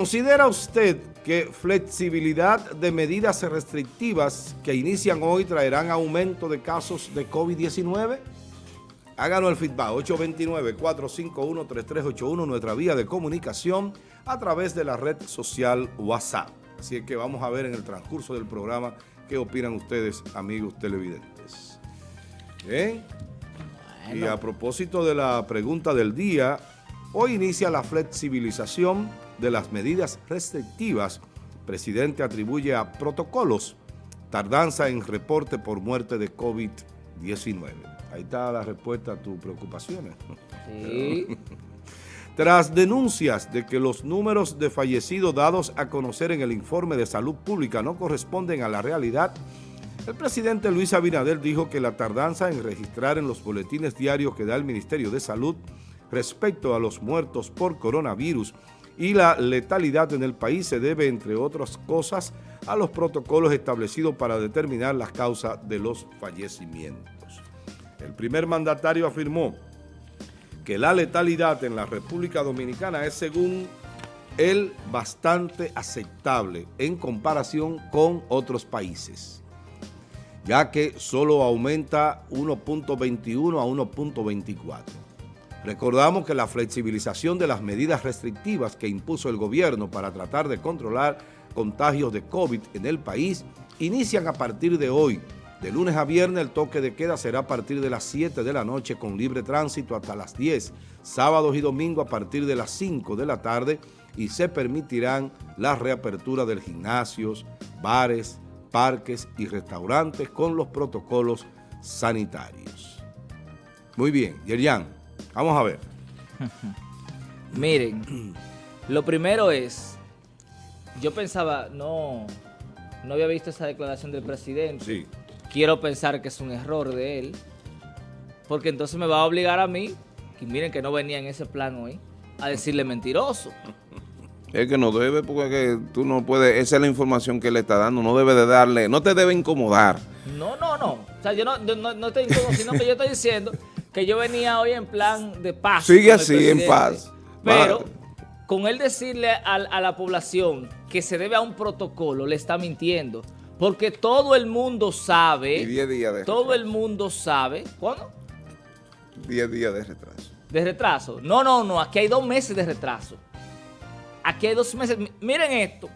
¿Considera usted que flexibilidad de medidas restrictivas que inician hoy traerán aumento de casos de COVID-19? Háganos el feedback, 829-451-3381, nuestra vía de comunicación a través de la red social WhatsApp. Así es que vamos a ver en el transcurso del programa qué opinan ustedes, amigos televidentes. Bien. Y a propósito de la pregunta del día, hoy inicia la flexibilización de las medidas restrictivas, presidente atribuye a protocolos tardanza en reporte por muerte de COVID-19. Ahí está la respuesta a tus preocupaciones. Sí. Tras denuncias de que los números de fallecidos dados a conocer en el informe de salud pública no corresponden a la realidad, el presidente Luis Abinader dijo que la tardanza en registrar en los boletines diarios que da el Ministerio de Salud respecto a los muertos por coronavirus y la letalidad en el país se debe, entre otras cosas, a los protocolos establecidos para determinar las causas de los fallecimientos. El primer mandatario afirmó que la letalidad en la República Dominicana es, según él, bastante aceptable en comparación con otros países, ya que solo aumenta 1.21 a 1.24. Recordamos que la flexibilización de las medidas restrictivas que impuso el gobierno para tratar de controlar contagios de COVID en el país inician a partir de hoy. De lunes a viernes el toque de queda será a partir de las 7 de la noche con libre tránsito hasta las 10, sábados y domingos a partir de las 5 de la tarde y se permitirán la reapertura de gimnasios, bares, parques y restaurantes con los protocolos sanitarios. Muy bien, Yerian. Vamos a ver. Miren, lo primero es, yo pensaba, no, no había visto esa declaración del presidente. Sí. Quiero pensar que es un error de él, porque entonces me va a obligar a mí, y miren que no venía en ese plan hoy, a decirle mentiroso. Es que no debe, porque tú no puedes, esa es la información que le está dando, no debe de darle, no te debe incomodar. No, no, no. O sea, yo no, no, no estoy incómodo, sino que yo estoy diciendo que yo venía hoy en plan de paz. Sigue así, en paz. Pero con él decirle a, la población que se debe a un protocolo, le está mintiendo. Porque todo el mundo sabe. Y 10 días de Todo el mundo sabe. ¿Cuándo? 10 días de retraso. ¿De retraso? No, no, no. Aquí hay dos meses de retraso. Aquí hay dos meses. Miren esto.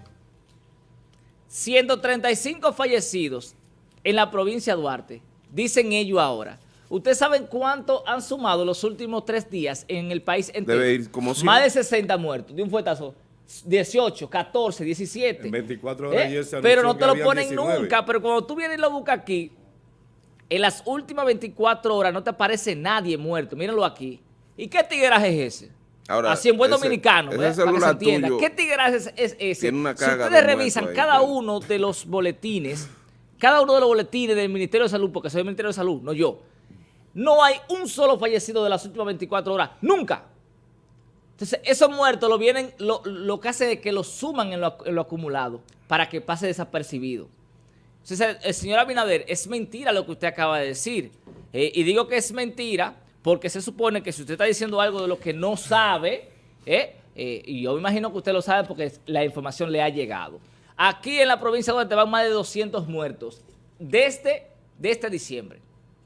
135 fallecidos en la provincia de Duarte. Dicen ellos ahora. ¿Ustedes saben cuánto han sumado los últimos tres días en el país entero? Debe ir como Más de 60 muertos de un fuetazo. 18, 14, 17. 24 horas ¿Eh? Pero no te lo ponen nunca. Pero cuando tú vienes y lo buscas aquí, en las últimas 24 horas no te aparece nadie muerto. Mírenlo aquí. ¿Y qué tigraje es ese? Ahora, Así en buen dominicano, ¿eh? para que se entienda. ¿Qué tigraje es, ese? si ustedes revisan cada uno de los boletines, cada uno de los boletines del Ministerio de Salud, porque soy del Ministerio de Salud, no yo, no hay un solo fallecido de las últimas 24 horas. ¡Nunca! Entonces, esos muertos lo, vienen, lo, que hace es que lo suman en lo, acumulado para que pase desapercibido. Entonces, el, señor Abinader, es mentira lo que usted acaba de decir. Eh, y digo que es mentira porque se supone que si usted está diciendo algo de lo que no sabe, eh, eh, y yo me imagino que usted lo sabe porque la información le ha llegado. Aquí en la provincia de Duarte van más de 200 muertos desde, desde diciembre.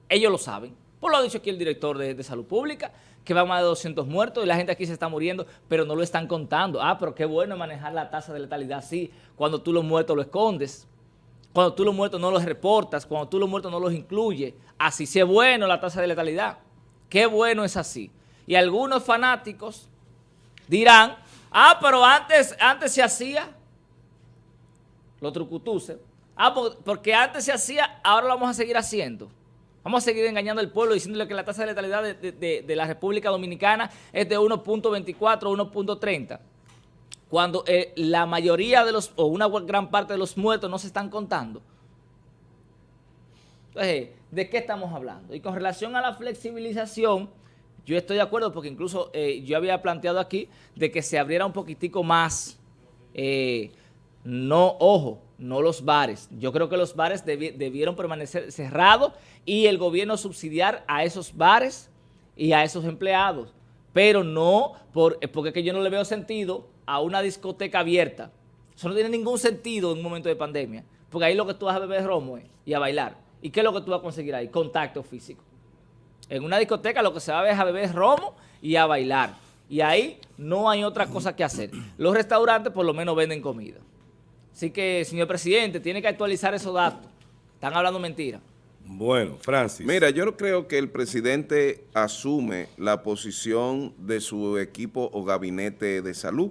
Ellos lo saben. Pues lo ha dicho aquí el director de, Salud Pública, que va más de 200 muertos y la gente aquí se está muriendo, pero no lo están contando. Ah, pero qué bueno manejar la tasa de letalidad así, cuando tú los muertos lo escondes, cuando tú los muertos no los reportas, cuando tú los muertos no los incluyes. Así sí es bueno la tasa de letalidad. Qué bueno es así. Y algunos fanáticos dirán, ah, pero antes, antes se hacía, los trucutuses, ah, porque antes se hacía, ahora lo vamos a seguir haciendo. Vamos a seguir engañando al pueblo diciéndole que la tasa de letalidad de, la República Dominicana es de 1.24 1.30. Cuando eh, la mayoría de los, o una gran parte de los muertos no se están contando. Entonces, ¿de qué estamos hablando? Y con relación a la flexibilización, yo estoy de acuerdo porque incluso eh, yo había planteado aquí de que se abriera un poquitico más, eh, no, ojo, no los bares. Yo creo que los bares debieron permanecer cerrados y el gobierno subsidiar a esos bares y a esos empleados. Pero no, por, porque yo no le veo sentido a una discoteca abierta, eso no tiene ningún sentido en un momento de pandemia, porque ahí lo que tú vas a beber es romo y a bailar. ¿Y qué es lo que tú vas a conseguir ahí? Contacto físico. En una discoteca lo que se va a es a beber romo y a bailar. Y ahí no hay otra cosa que hacer. Los restaurantes por lo menos venden comida. Así que, señor presidente, tiene que actualizar esos datos. Están hablando mentira. Bueno, Francis. Mira, yo creo que el presidente asume la posición de su equipo o gabinete de salud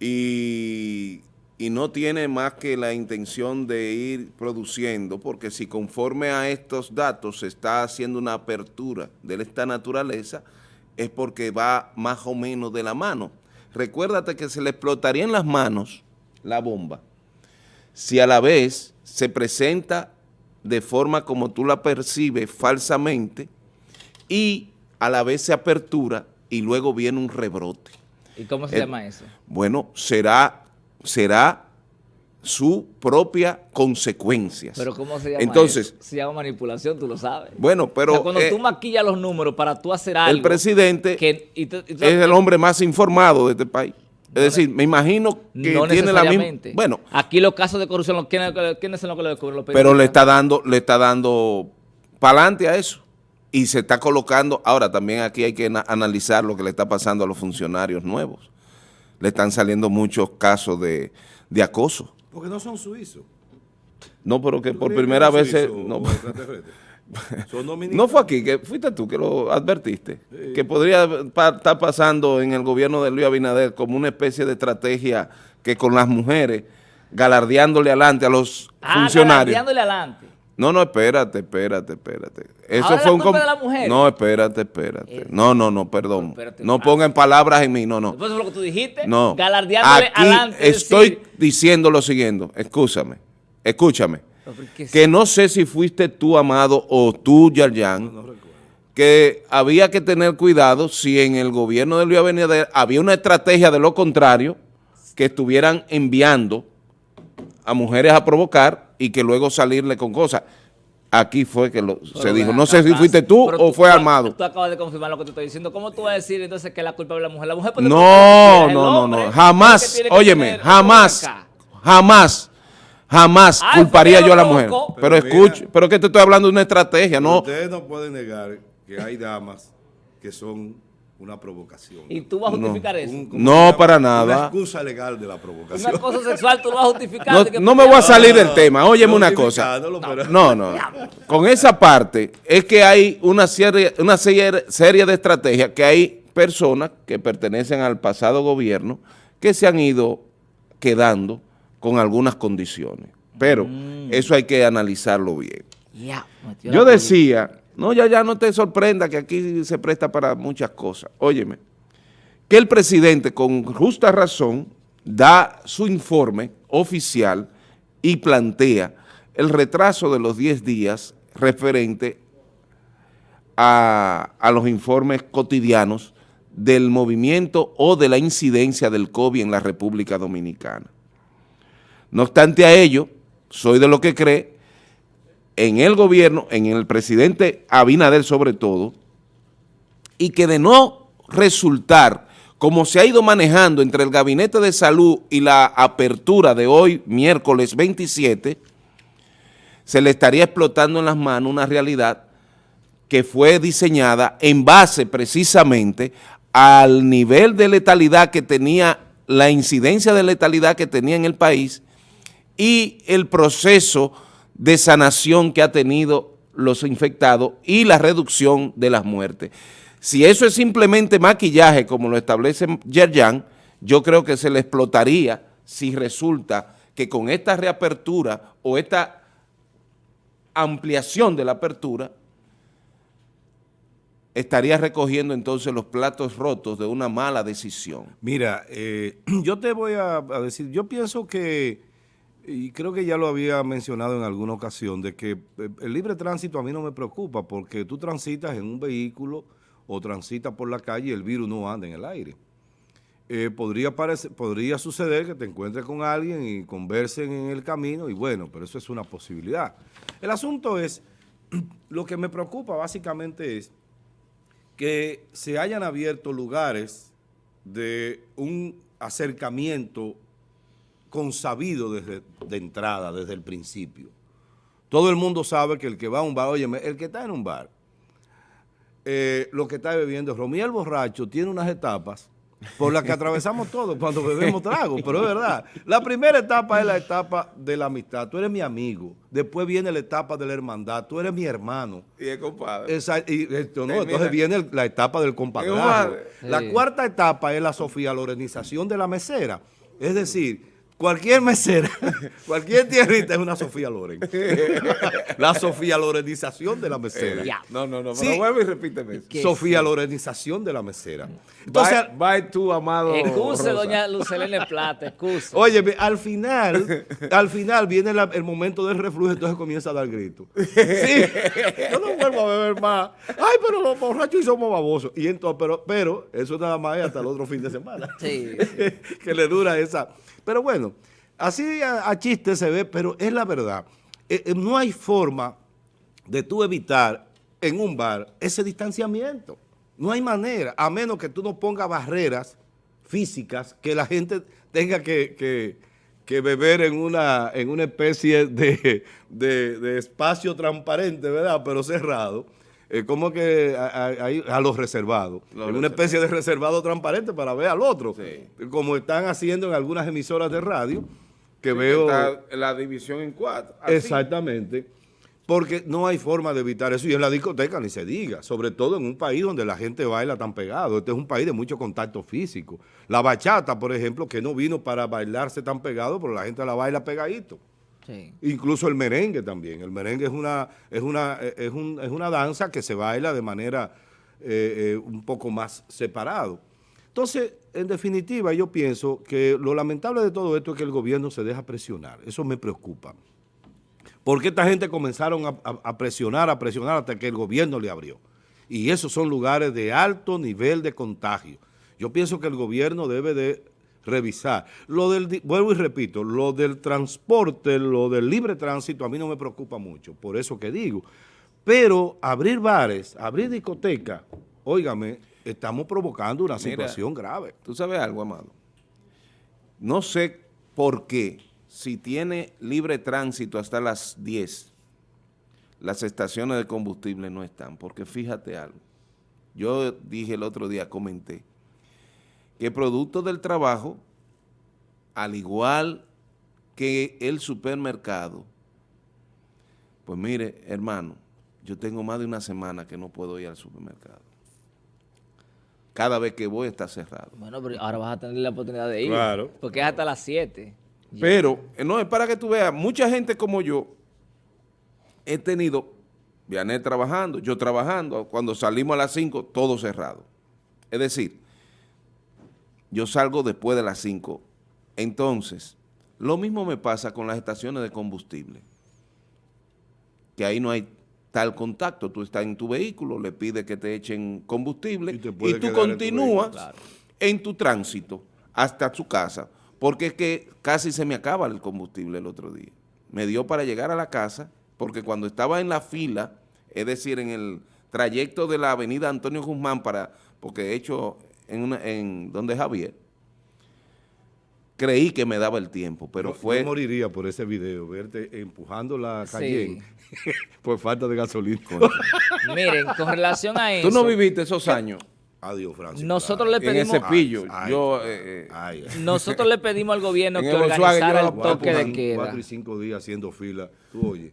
y, y, no tiene más que la intención de ir produciendo, porque si conforme a estos datos se está haciendo una apertura de esta naturaleza, es porque va más o menos de la mano. Recuérdate que se le explotaría en las manos la bomba si a la vez se presenta de forma como tú la percibes falsamente y a la vez se apertura y luego viene un rebrote. ¿Y cómo se eh, llama eso? Bueno, será, será su propia consecuencia. ¿Pero cómo se llama Entonces, Se llama manipulación, tú lo sabes. Bueno, pero... cuando tú eh, maquillas los números para tú hacer algo... El presidente es el hombre más informado de este país. Es decir, me imagino que tiene la misma... Bueno. Aquí los casos de corrupción, ¿quiénes, son los que lo descubren? pero le está dando, le está dando para adelante a eso. Y se está colocando... Ahora, también aquí hay que analizar lo que le está pasando a los funcionarios nuevos. Le están saliendo muchos casos de, acoso. Porque no son suizos. No, pero que por primera vez... No, no fue aquí, que fuiste tú que lo advertiste, que podría estar pasando en el gobierno de Luis Abinader como una especie de estrategia que con las mujeres, galardeándole adelante a los ah, funcionarios. galardeándole adelante. No, no, espérate, espérate, espérate. Eso fue un de la mujer? No, espérate, espérate. Eh, no, no, no, perdón. No, pongan palabras en mí, no, no. Eso es lo que tú dijiste. No. Galardeándole Aquí adelante. Estoy diciendo lo siguiente, escúchame, escúchame que no sé si fuiste tú, Amado, o tú, Yarjan, que había que tener cuidado si en el gobierno de Luis Abinader había una estrategia de lo contrario, que estuvieran enviando a mujeres a provocar y que luego salirle con cosas. Aquí fue que se dijo. No sé si fuiste tú o fue Armado. Tú acabas de confirmar lo que te estoy diciendo. ¿Cómo tú vas a decir entonces que la culpa es la mujer? La mujer puede No, no, no, no. Jamás, óyeme, jamás, jamás Jamás culparía yo a la mujer. Pero, escuche, pero que te estoy hablando de una estrategia, ¿no? Ustedes no pueden negar que hay damas que son una provocación. ¿Y tú vas a justificar eso? no, para nada. Una excusa legal de la provocación. Una cosa sexual tú lo vas a justificar. No, me voy a salir del tema. Óyeme una cosa. No, no. Con esa parte es que hay una serie, una serie, serie de estrategias que hay personas que pertenecen al pasado gobierno que se han ido quedando con algunas condiciones. Pero mm. eso hay que analizarlo bien. Yo decía, no, ya, ya no te sorprenda que aquí se presta para muchas cosas. Óyeme, que el presidente con justa razón da su informe oficial y plantea el retraso de los 10 días referente a, a, los informes cotidianos del movimiento o de la incidencia del COVID en la República Dominicana. No obstante a ello, soy de lo que cree en el gobierno, en el presidente Abinader sobre todo, y que de no resultar como se ha ido manejando entre el Gabinete de Salud y la apertura de hoy, miércoles 27, se le estaría explotando en las manos una realidad que fue diseñada en base precisamente al nivel de letalidad que tenía, la incidencia de letalidad que tenía en el país y el proceso de sanación que ha tenido los infectados y la reducción de las muertes. Si eso es simplemente maquillaje, como lo establece Yerjan, yo creo que se le explotaría si resulta que con esta reapertura o esta ampliación de la apertura, estaría recogiendo entonces los platos rotos de una mala decisión. Mira, eh, yo te voy a decir, yo pienso que y creo que ya lo había mencionado en alguna ocasión, de que eh, el libre tránsito a mí no me preocupa porque tú transitas en un vehículo o transitas por la calle y el virus no anda en el aire. Eh, podría, podría suceder que te encuentres con alguien y conversen en el camino y bueno, pero eso es una posibilidad. El asunto es, lo que me preocupa básicamente es que se hayan abierto lugares de un acercamiento consabido desde de entrada, desde el principio. Todo el mundo sabe que el que va a un bar, oye, el que está en un bar, eh, lo que está bebiendo, Romiel Borracho tiene unas etapas por las que atravesamos todos cuando bebemos trago, pero es verdad. La primera etapa es la etapa de la amistad. Tú eres mi amigo. Después viene la etapa de la hermandad. Tú eres mi hermano. Y el compadre. y esto, no, entonces viene la etapa del compadre. La cuarta etapa es la Sofía Lorenización de la mesera. Es decir, Cualquier mesera, cualquier tierrita es una Sofía Loren. la Sofía Lorenización de la mesera. No, no, no, pero vuelve y repíteme. Sofía Lorenización de la mesera. Entonces, bye, tu amado Excuse, doña Lucelene Plata, excuse. Oye, al final, al final viene el momento del reflujo, entonces comienza a dar gritos. Sí, yo no vuelvo a beber más. Ay, pero los borrachos y somos babosos. Y entonces, pero, pero eso nada más es hasta el otro fin de semana. Sí. que le dura esa pero bueno, así a, chiste se ve, pero es la verdad. Eh, eh, no hay forma de tú evitar en un bar ese distanciamiento. No hay manera, a menos que tú no pongas barreras físicas que la gente tenga que, beber en una, en una especie de, de espacio transparente, ¿verdad? Pero cerrado eh, como que a, los reservados, en una especie de reservado transparente para ver al otro, como están haciendo en algunas emisoras de radio, que veo... la división en cuatro. Exactamente, porque no hay forma de evitar eso, y en la discoteca ni se diga, sobre todo en un país donde la gente baila tan pegado, este es un país de mucho contacto físico. La bachata, por ejemplo, que no vino para bailarse tan pegado, pero la gente la baila pegadito. Incluso el merengue también. El merengue es una, es una, es una danza que se baila de manera eh, eh, un poco más separado. Entonces, en definitiva, yo pienso que lo lamentable de todo esto es que el gobierno se deja presionar. Eso me preocupa. Porque esta gente comenzaron a, a presionar, a presionar hasta que el gobierno le abrió. Y esos son lugares de alto nivel de contagio. Yo pienso que el gobierno debe de revisar. Lo del, vuelvo y repito, lo del transporte, lo del libre tránsito a mí no me preocupa mucho, por eso que digo. Pero abrir bares, abrir discotecas, óigame, estamos provocando una situación grave. Tú sabes algo, Amado. No sé por qué, si tiene libre tránsito hasta las 10, las estaciones de combustible no están, porque fíjate algo. Yo dije el otro día, comenté, que producto del trabajo, al igual que el supermercado, pues mire, hermano, yo tengo más de una semana que no puedo ir al supermercado. Cada vez que voy está cerrado. Bueno, pero ahora vas a tener la oportunidad de ir. Claro. Porque es hasta las 7. Pero, no, es para que tú veas, mucha gente como yo he tenido, viané trabajando, yo trabajando, cuando salimos a las 5, todo cerrado. Es decir, yo salgo después de las 5. Entonces, lo mismo me pasa con las estaciones de combustible, que ahí no hay tal contacto. Tú estás en tu vehículo, le pides que te echen combustible y, tú continúas en tu, tránsito hasta su casa, porque es que casi se me acaba el combustible el otro día. Me dio para llegar a la casa, porque cuando estaba en la fila, es decir, en el trayecto de la avenida Antonio Guzmán, para porque de hecho en, una, en donde Javier, creí que me daba el tiempo, pero fue... Yo moriría por ese video, verte empujando la calle por falta de gasolina. Miren, con relación a eso... Tú no viviste esos años. Adiós, Francis. Nosotros le pedimos... En ese pillo. yo, eh, eh, nosotros le pedimos al gobierno que organizara el toque de queda. Cuatro y cinco días haciendo fila. Tú oye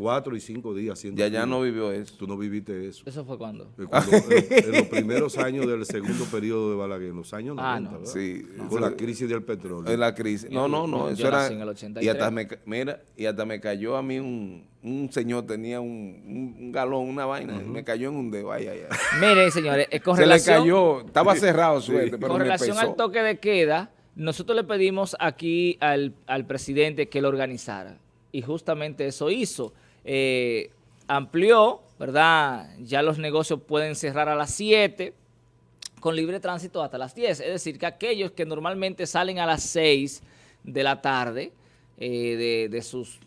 cuatro y cinco días haciendo Ya ya no vivió eso. Tú no viviste eso. ¿Eso fue cuándo? en, los primeros años del segundo periodo de Balaguer, en los años ah, 90, ¿verdad? Sí. Con la crisis del petróleo. En la crisis. No, no, no. Eso era, y hasta me, mira, y hasta me cayó a mí un, un señor, tenía un, un galón, una vaina, me cayó en un dedo. Ay, ay, ay. Miren, señores, con Se le cayó, estaba cerrado suerte, pero Con relación al toque de queda, nosotros le pedimos aquí al, al presidente que lo organizara. Y justamente eso hizo eh, amplió, ¿verdad? Ya los negocios pueden cerrar a las 7 con libre tránsito hasta las 10. Es decir, que aquellos que normalmente salen a las 6 de la tarde eh, de, sus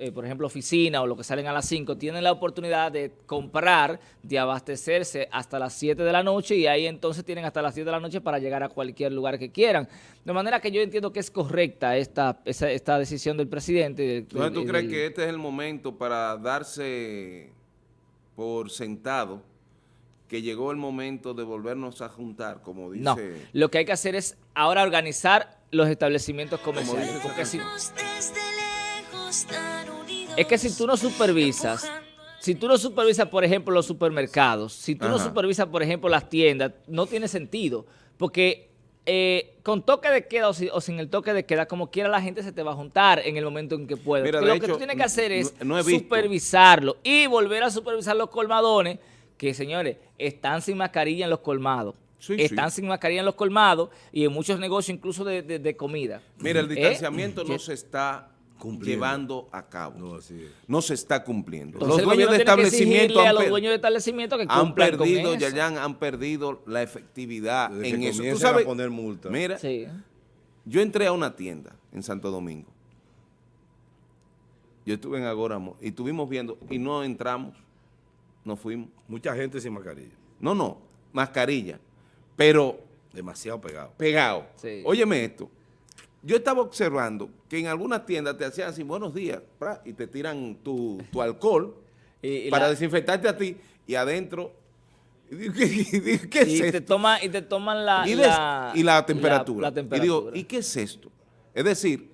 eh, por ejemplo, oficina o lo que salen a las 5, tienen la oportunidad de comprar, de abastecerse hasta las 7 de la noche y ahí entonces tienen hasta las 7 de la noche para llegar a cualquier lugar que quieran. De manera que yo entiendo que es correcta esta, esta decisión del presidente. Entonces, ¿tú crees que este es el momento para darse por sentado que llegó el momento de volvernos a juntar, como dice... No, lo que hay que hacer es ahora organizar los establecimientos comerciales. Porque si, es que si tú no supervisas, si tú no supervisas, por ejemplo, los supermercados, si tú no supervisas, por ejemplo, las tiendas, no tiene sentido. Porque eh, con toque de queda o, sin el toque de queda, como quiera la gente se te va a juntar en el momento en que puede. lo que tú tienes que hacer es supervisarlo y volver a supervisar los colmadones, que señores, están sin mascarilla en los colmados. están sin mascarilla en los colmados y en muchos negocios incluso de, comida. Mira, el ¿Eh? distanciamiento no se está llevando a cabo. No, se está cumpliendo. los dueños de establecimientos han, los dueños de establecimiento que han perdido, ya han perdido la efectividad en eso. ¿Tú sabes? A poner multa. Mira, yo entré a una tienda en Santo Domingo. Yo estuve en Agoramo y estuvimos viendo y no entramos, no fuimos. Mucha gente sin mascarilla. No, no, mascarilla, pero... Demasiado pegado. Pegado. Óyeme esto, yo estaba observando que en algunas tiendas te hacían así, buenos días, y te tiran tu, alcohol para desinfectarte a ti y adentro ¿Qué, es y Te toma, y te toman la, y, la, temperatura. Y digo, ¿y qué es esto? Es decir,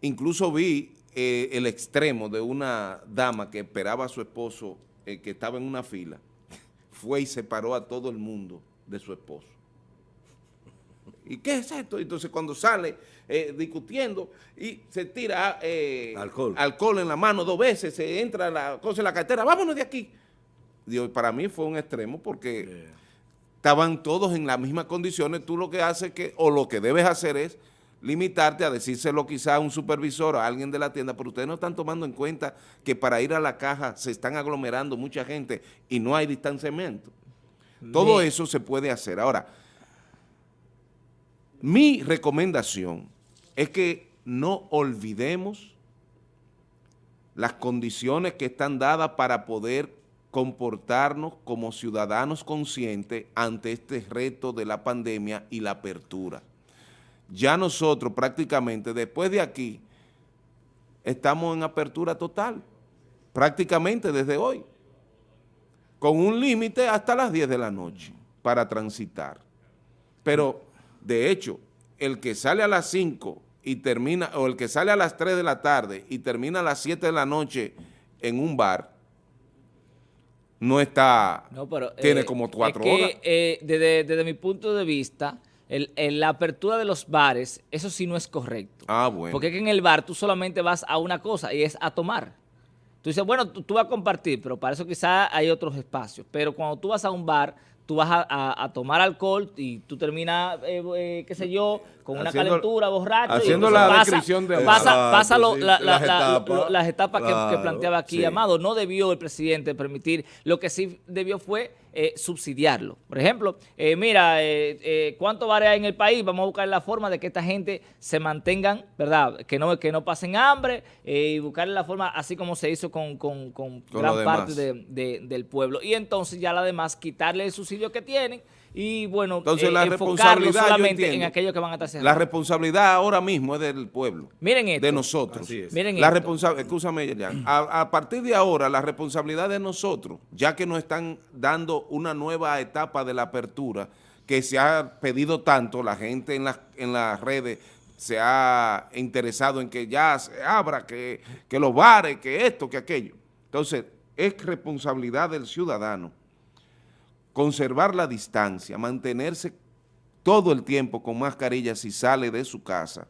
incluso vi eh, el extremo de una dama que esperaba a su esposo, eh, que estaba en una fila, fue y separó a todo el mundo de su esposo. ¿Y qué es esto? Entonces cuando sale eh, discutiendo y se tira eh, alcohol. alcohol en la mano dos veces, se entra la cosa en la cartera, vámonos de aquí. Digo, para mí fue un extremo porque estaban todos en las mismas condiciones, tú lo que haces que, o lo que debes hacer es limitarte a decírselo quizá a un supervisor o a alguien de la tienda, pero ustedes no están tomando en cuenta que para ir a la caja se están aglomerando mucha gente y no hay distanciamiento. Todo eso se puede hacer. Ahora, mi recomendación es que no olvidemos las condiciones que están dadas para poder comportarnos como ciudadanos conscientes ante este reto de la pandemia y la apertura. Ya nosotros prácticamente después de aquí estamos en apertura total, prácticamente desde hoy, con un límite hasta las 10 de la noche para transitar. Pero de hecho, el que sale a las 5 y termina, o el que sale a las 3 de la tarde y termina a las 7 de la noche en un bar, no está, tiene eh, como cuatro horas. Eh, desde, mi punto de vista, la apertura de los bares, eso sí no es correcto. Ah, bueno. Porque es que en el bar tú solamente vas a una cosa y es a tomar. Tú dices, bueno, tú, tú vas a compartir, pero para eso quizás hay otros espacios. Pero cuando tú vas a un bar, tú vas a, tomar alcohol y tú terminas, eh, eh, qué sé yo, con una calentura, borracho. Haciendo la descripción de... Pasa, pasa las etapas, que, planteaba aquí Amado. No debió el presidente permitir, lo que sí debió fue eh, subsidiarlo. Por ejemplo, eh, mira, eh, ¿cuánto vale en el país? Vamos a buscar la forma de que esta gente se mantengan, ¿verdad? Que no, que no pasen hambre y buscar la forma, así como se hizo con, gran parte del pueblo. Y entonces ya la demás, quitarle el subsidio que tienen y bueno, Entonces, la responsabilidad, solamente en aquellos que van a estar La responsabilidad ahora mismo es del pueblo. Miren esto. De nosotros. Miren la responsabilidad, escúchame, a, a, partir de ahora, la responsabilidad de nosotros, ya que nos están dando una nueva etapa de la apertura, que se ha pedido tanto, la gente en las, en las redes se ha interesado en que ya se abra, que, que los bares, que esto, que aquello. Entonces, es responsabilidad del ciudadano conservar la distancia, mantenerse todo el tiempo con mascarilla si sale de su casa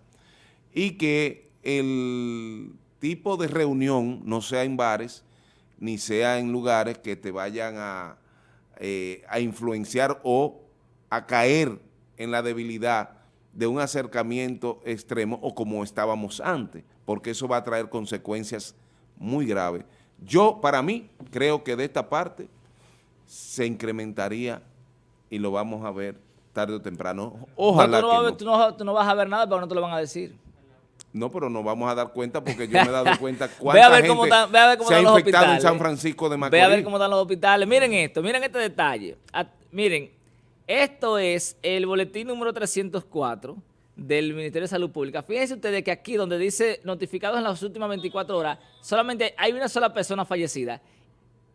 y que el tipo de reunión no sea en bares ni sea en lugares que te vayan a, eh, influenciar o a caer en la debilidad de un acercamiento extremo o como estábamos antes, porque eso va a traer consecuencias muy graves. Yo, para mí, creo que de esta parte se incrementaría y lo vamos a ver tarde o temprano. Ojalá tú no, tú no, vas a ver nada, pero no te lo van a decir. No, pero no vamos a dar cuenta porque yo me he dado cuenta cuánta gente se ha infectado en San Francisco de Macorís. Ve a ver cómo están los hospitales. Miren esto, miren este detalle. miren, esto es el boletín número 304 del Ministerio de Salud Pública. Fíjense ustedes que aquí donde dice notificados en las últimas 24 horas, solamente hay una sola persona fallecida.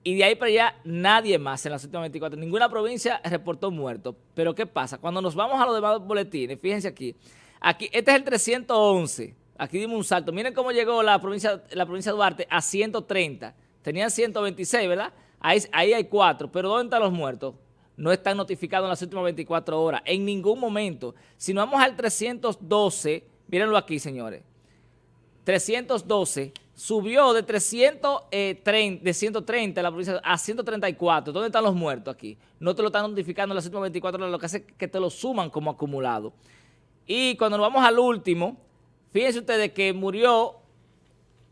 Y de ahí para allá nadie más en las últimas 24. Ninguna provincia reportó muertos. Pero ¿qué pasa? Cuando nos vamos a los demás boletines, fíjense aquí. Aquí, este es el 311. Aquí dimos un salto. Miren cómo llegó la provincia, la provincia de Duarte a 130. Tenían 126, ¿verdad? Ahí, ahí hay cuatro. Pero ¿dónde están los muertos? no están notificados en las últimas 24 horas, en ningún momento. Si nos vamos al 312, mírenlo aquí, señores, 312 subió de 330, eh, de 130 la provincia a 134. ¿Dónde están los muertos aquí? No te lo están notificando en las últimas 24 horas, lo que hace es que te lo suman como acumulado. Y cuando nos vamos al último, fíjense ustedes que murió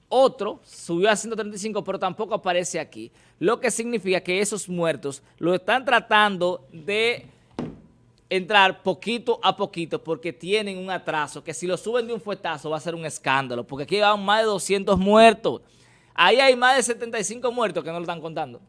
otro subió a 135, pero tampoco aparece aquí. Lo que significa que esos muertos lo están tratando de entrar poquito a poquito porque tienen un atraso que si lo suben de un fuetazo va a ser un escándalo porque aquí van más de 200 muertos. Ahí hay más de 75 muertos que no lo están contando.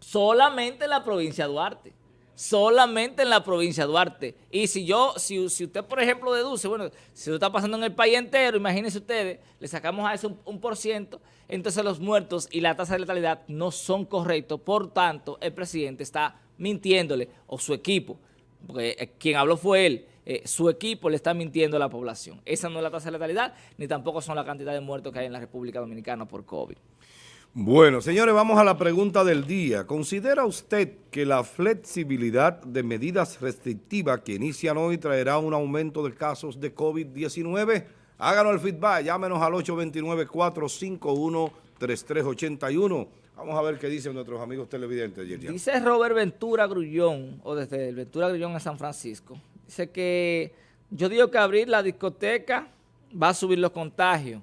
Solamente en la provincia de Duarte solamente en la provincia de Duarte. Y si yo, si, usted, por ejemplo, deduce, bueno, si eso está pasando en el país entero, imagínense ustedes, le sacamos a eso un, por ciento, entonces los muertos y la tasa de letalidad no son correctos. Por tanto, el presidente está mintiéndole, o su equipo, porque eh, quien habló fue él, eh, su equipo le está mintiendo a la población. Esa no es la tasa de letalidad, ni tampoco son la cantidad de muertos que hay en la República Dominicana por COVID. Bueno, señores, vamos a la pregunta del día. ¿Considera usted que la flexibilidad de medidas restrictivas que inician hoy traerá un aumento de casos de COVID-19? Háganos el feedback, llámenos al 829-451-3381. Vamos a ver qué dicen nuestros amigos televidentes. Dice Robert Ventura Grullón, o desde el Ventura Grullón en San Francisco. Dice que yo digo que abrir la discoteca va a subir los contagios.